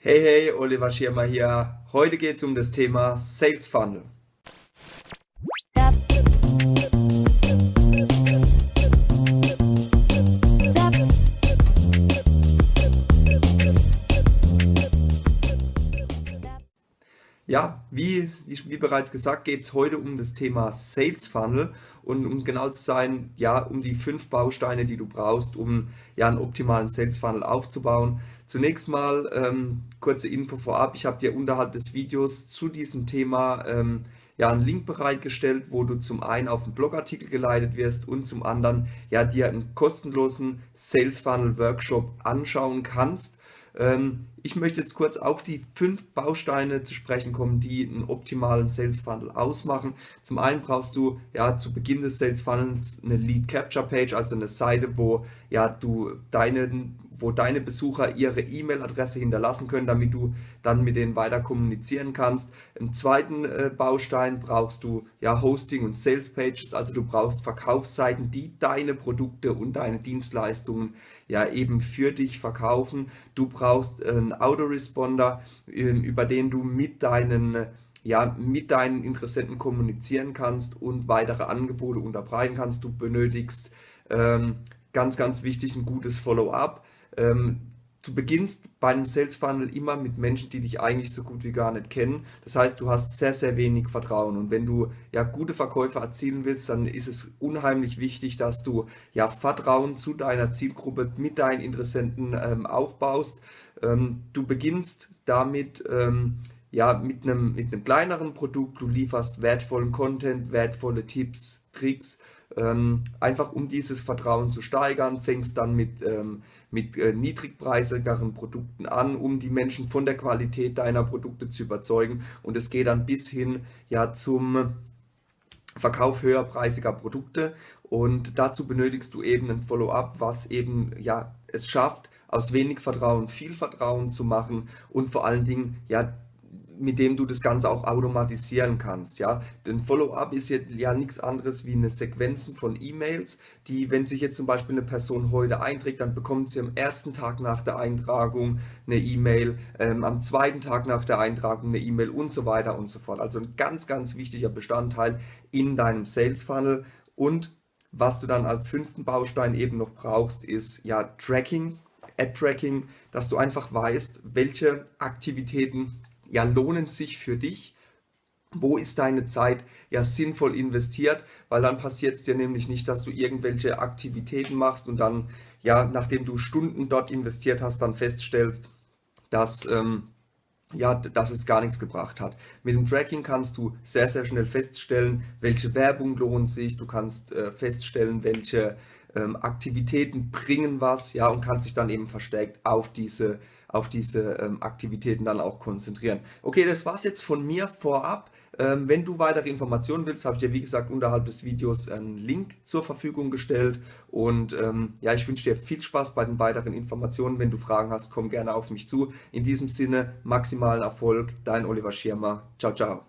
Hey, hey, Oliver Schirmer hier. Heute geht es um das Thema Sales Funnel. Ja, wie, wie bereits gesagt, geht es heute um das Thema Sales Funnel und um genau zu sein, ja, um die fünf Bausteine, die du brauchst, um ja einen optimalen Sales Funnel aufzubauen. Zunächst mal ähm, kurze Info vorab. Ich habe dir unterhalb des Videos zu diesem Thema ähm, ja einen Link bereitgestellt, wo du zum einen auf einen Blogartikel geleitet wirst und zum anderen ja dir einen kostenlosen Sales Funnel Workshop anschauen kannst ich möchte jetzt kurz auf die fünf Bausteine zu sprechen kommen, die einen optimalen Sales Funnel ausmachen. Zum einen brauchst du ja zu Beginn des Sales Funnels eine Lead Capture Page, also eine Seite, wo ja du deinen wo deine Besucher ihre E-Mail-Adresse hinterlassen können, damit du dann mit denen weiter kommunizieren kannst. Im zweiten äh, Baustein brauchst du ja Hosting und Sales Pages, also du brauchst Verkaufsseiten, die deine Produkte und deine Dienstleistungen ja eben für dich verkaufen. Du brauchst einen Autoresponder, äh, über den du mit deinen ja, mit deinen Interessenten kommunizieren kannst und weitere Angebote unterbreiten kannst. Du benötigst ähm, ganz, ganz wichtig ein gutes Follow-up. Du beginnst beim Sales Funnel immer mit Menschen, die dich eigentlich so gut wie gar nicht kennen. Das heißt, du hast sehr, sehr wenig Vertrauen. Und wenn du ja gute Verkäufe erzielen willst, dann ist es unheimlich wichtig, dass du ja Vertrauen zu deiner Zielgruppe mit deinen Interessenten ähm, aufbaust. Ähm, du beginnst damit, ähm, ja, mit einem, mit einem kleineren Produkt, du lieferst wertvollen Content, wertvolle Tipps, Tricks, ähm, einfach um dieses Vertrauen zu steigern, fängst dann mit, ähm, mit äh, niedrigpreisigeren Produkten an, um die Menschen von der Qualität deiner Produkte zu überzeugen. Und es geht dann bis hin ja zum Verkauf höherpreisiger Produkte. Und dazu benötigst du eben ein Follow-up, was eben ja es schafft, aus wenig Vertrauen viel Vertrauen zu machen und vor allen Dingen ja mit dem du das Ganze auch automatisieren kannst. Ja? Denn Follow-up ist jetzt ja nichts anderes wie eine Sequenzen von E-Mails, die, wenn sich jetzt zum Beispiel eine Person heute einträgt, dann bekommt sie am ersten Tag nach der Eintragung eine E-Mail, ähm, am zweiten Tag nach der Eintragung eine E-Mail und so weiter und so fort. Also ein ganz, ganz wichtiger Bestandteil in deinem Sales Funnel und was du dann als fünften Baustein eben noch brauchst, ist ja Tracking, Ad-Tracking, dass du einfach weißt, welche Aktivitäten ja, lohnen sich für dich? Wo ist deine Zeit ja sinnvoll investiert? Weil dann passiert es dir nämlich nicht, dass du irgendwelche Aktivitäten machst und dann, ja, nachdem du Stunden dort investiert hast, dann feststellst, dass, ähm, ja, dass es gar nichts gebracht hat. Mit dem Tracking kannst du sehr, sehr schnell feststellen, welche Werbung lohnt sich. Du kannst äh, feststellen, welche ähm, Aktivitäten bringen was, ja, und kannst dich dann eben verstärkt auf diese auf diese ähm, Aktivitäten dann auch konzentrieren. Okay, das war es jetzt von mir vorab. Ähm, wenn du weitere Informationen willst, habe ich dir wie gesagt unterhalb des Videos einen Link zur Verfügung gestellt und ähm, ja, ich wünsche dir viel Spaß bei den weiteren Informationen. Wenn du Fragen hast, komm gerne auf mich zu. In diesem Sinne, maximalen Erfolg, dein Oliver Schirmer. Ciao, ciao.